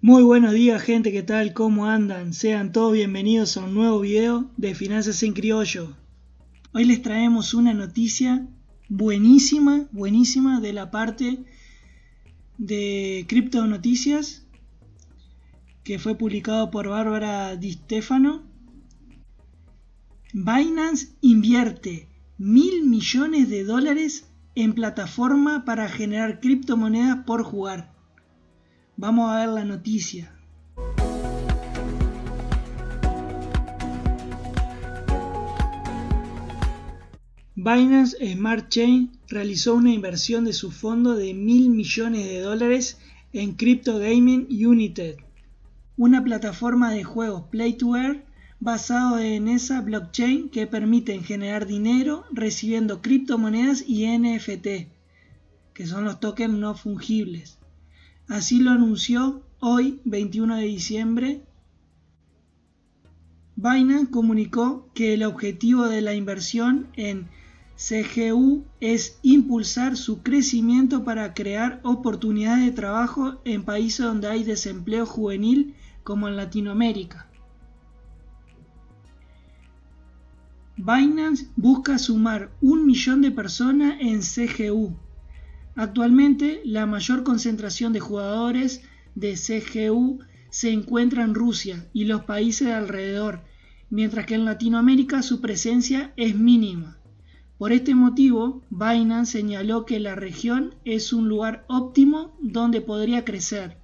Muy buenos días gente, ¿qué tal? ¿Cómo andan? Sean todos bienvenidos a un nuevo video de Finanzas en Criollo. Hoy les traemos una noticia buenísima, buenísima de la parte de Cripto Noticias que fue publicado por Bárbara Di Stefano. Binance invierte mil millones de dólares en plataforma para generar criptomonedas por jugar. Vamos a ver la noticia. Binance Smart Chain realizó una inversión de su fondo de mil millones de dólares en Crypto Gaming United, una plataforma de juegos Play to Earn basado en esa blockchain que permiten generar dinero recibiendo criptomonedas y NFT, que son los tokens no fungibles. Así lo anunció hoy, 21 de diciembre. Binance comunicó que el objetivo de la inversión en CGU es impulsar su crecimiento para crear oportunidades de trabajo en países donde hay desempleo juvenil como en Latinoamérica. Binance busca sumar un millón de personas en CGU, Actualmente, la mayor concentración de jugadores de CGU se encuentra en Rusia y los países de alrededor, mientras que en Latinoamérica su presencia es mínima. Por este motivo, Binance señaló que la región es un lugar óptimo donde podría crecer.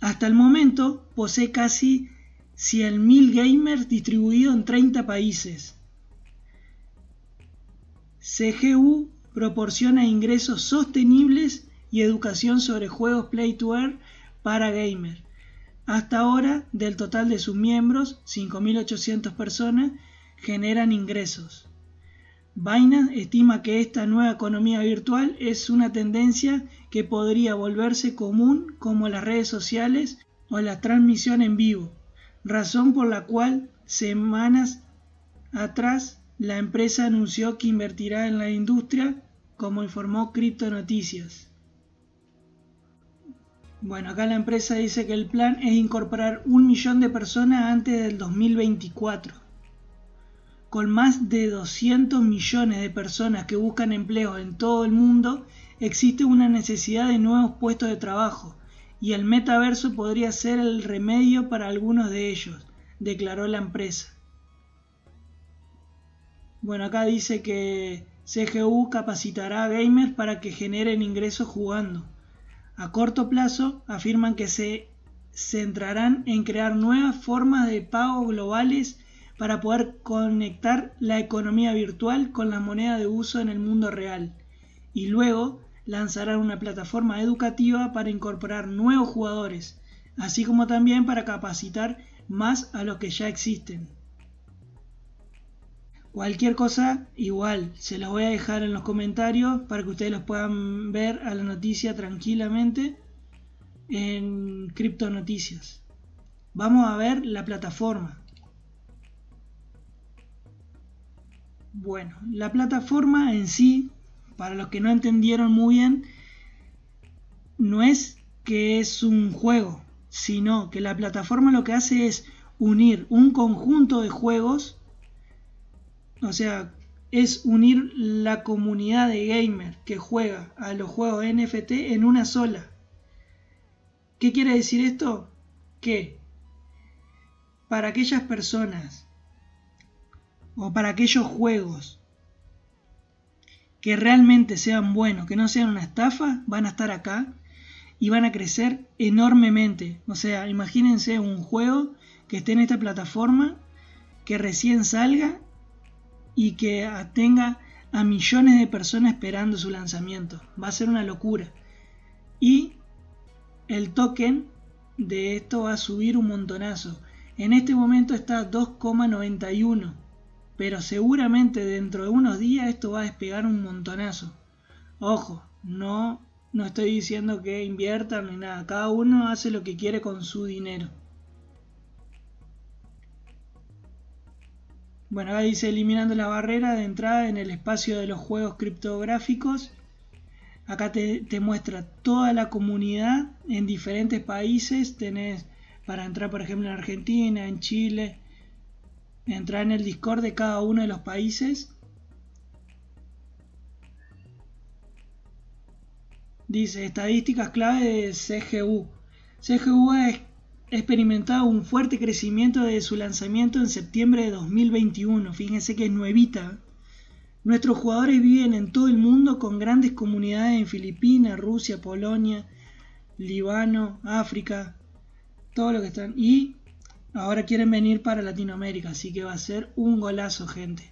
Hasta el momento posee casi 100.000 gamers distribuidos en 30 países. CGU proporciona ingresos sostenibles y educación sobre juegos Play to Earn para gamers. Hasta ahora, del total de sus miembros, 5.800 personas, generan ingresos. Binance estima que esta nueva economía virtual es una tendencia que podría volverse común como las redes sociales o la transmisión en vivo, razón por la cual semanas atrás la empresa anunció que invertirá en la industria, como informó Crypto Noticias. Bueno, acá la empresa dice que el plan es incorporar un millón de personas antes del 2024. Con más de 200 millones de personas que buscan empleo en todo el mundo, existe una necesidad de nuevos puestos de trabajo, y el metaverso podría ser el remedio para algunos de ellos, declaró la empresa. Bueno, acá dice que CGU capacitará a gamers para que generen ingresos jugando. A corto plazo, afirman que se centrarán en crear nuevas formas de pago globales para poder conectar la economía virtual con la moneda de uso en el mundo real. Y luego lanzarán una plataforma educativa para incorporar nuevos jugadores, así como también para capacitar más a los que ya existen. Cualquier cosa, igual, se los voy a dejar en los comentarios para que ustedes los puedan ver a la noticia tranquilamente en Cripto Noticias. Vamos a ver la plataforma. Bueno, la plataforma en sí, para los que no entendieron muy bien, no es que es un juego, sino que la plataforma lo que hace es unir un conjunto de juegos o sea, es unir la comunidad de gamers que juega a los juegos NFT en una sola. ¿Qué quiere decir esto? Que para aquellas personas o para aquellos juegos que realmente sean buenos, que no sean una estafa, van a estar acá y van a crecer enormemente. O sea, imagínense un juego que esté en esta plataforma, que recién salga y que tenga a millones de personas esperando su lanzamiento. Va a ser una locura. Y el token de esto va a subir un montonazo. En este momento está 2,91. Pero seguramente dentro de unos días esto va a despegar un montonazo. Ojo, no, no estoy diciendo que inviertan ni nada. Cada uno hace lo que quiere con su dinero. Bueno, ahí dice eliminando la barrera de entrada en el espacio de los juegos criptográficos. Acá te, muestra toda la comunidad en diferentes países. Tenés para entrar, por ejemplo, en Argentina, en Chile. Entrar en el Discord de cada uno de los países. Dice estadísticas clave de CGU. CGU ha experimentado un fuerte crecimiento desde su lanzamiento en septiembre de 2021. Fíjense que es nuevita. Nuestros jugadores viven en todo el mundo con grandes comunidades en Filipinas, Rusia, Polonia, Líbano, África, todo lo que están. Y ahora quieren venir para Latinoamérica, así que va a ser un golazo, gente.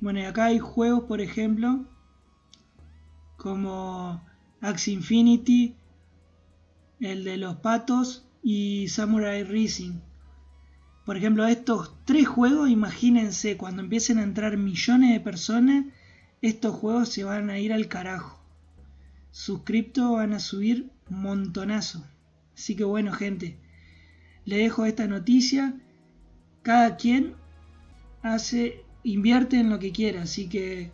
Bueno, y acá hay juegos, por ejemplo, como Axe Infinity, el de los patos y Samurai Racing. Por ejemplo, estos tres juegos, imagínense, cuando empiecen a entrar millones de personas, estos juegos se van a ir al carajo. Sus criptos van a subir montonazo. Así que bueno, gente, le dejo esta noticia. Cada quien hace, invierte en lo que quiera. Así que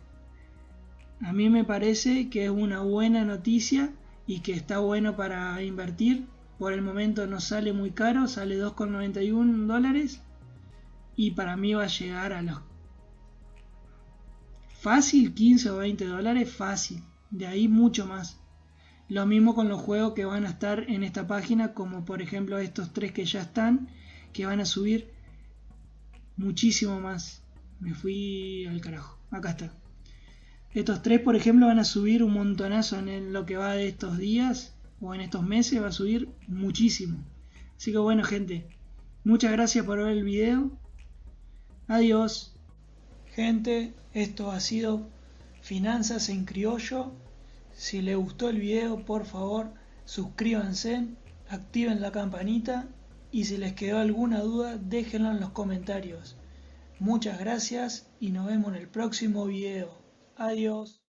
a mí me parece que es una buena noticia y que está bueno para invertir por el momento no sale muy caro, sale 2,91 dólares. Y para mí va a llegar a los... Fácil, 15 o 20 dólares, fácil. De ahí mucho más. Lo mismo con los juegos que van a estar en esta página, como por ejemplo estos tres que ya están, que van a subir muchísimo más. Me fui al carajo. Acá está. Estos tres, por ejemplo, van a subir un montonazo en lo que va de estos días o en estos meses va a subir muchísimo. Así que bueno gente, muchas gracias por ver el video. Adiós. Gente, esto ha sido Finanzas en Criollo. Si les gustó el video, por favor, suscríbanse, activen la campanita y si les quedó alguna duda, déjenlo en los comentarios. Muchas gracias y nos vemos en el próximo video. Adiós.